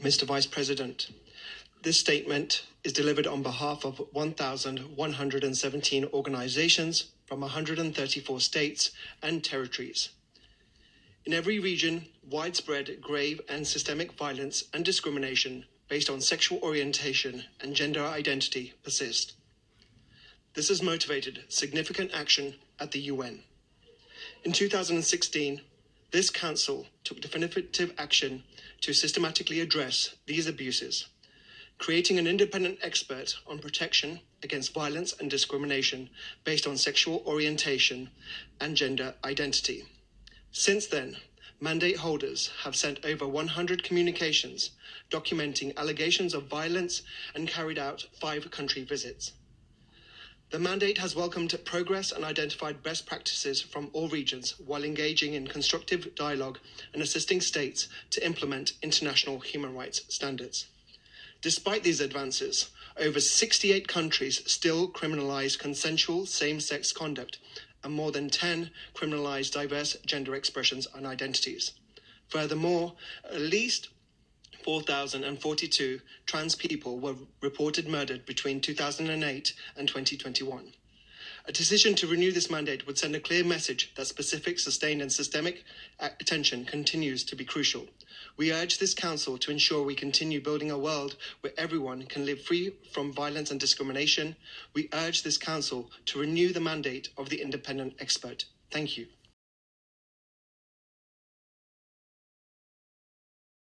Mr. Vice President, this statement is delivered on behalf of 1,117 organizations from 134 states and territories. In every region, widespread, grave, and systemic violence and discrimination based on sexual orientation and gender identity persist. This has motivated significant action at the UN. In 2016, this council took definitive action to systematically address these abuses, creating an independent expert on protection against violence and discrimination based on sexual orientation and gender identity. Since then, mandate holders have sent over 100 communications documenting allegations of violence and carried out five country visits. The mandate has welcomed progress and identified best practices from all regions while engaging in constructive dialogue and assisting states to implement international human rights standards. Despite these advances, over 68 countries still criminalize consensual same sex conduct, and more than 10 criminalize diverse gender expressions and identities. Furthermore, at least 4,042 trans people were reported murdered between 2008 and 2021. A decision to renew this mandate would send a clear message that specific, sustained, and systemic attention continues to be crucial. We urge this Council to ensure we continue building a world where everyone can live free from violence and discrimination. We urge this Council to renew the mandate of the independent expert. Thank you.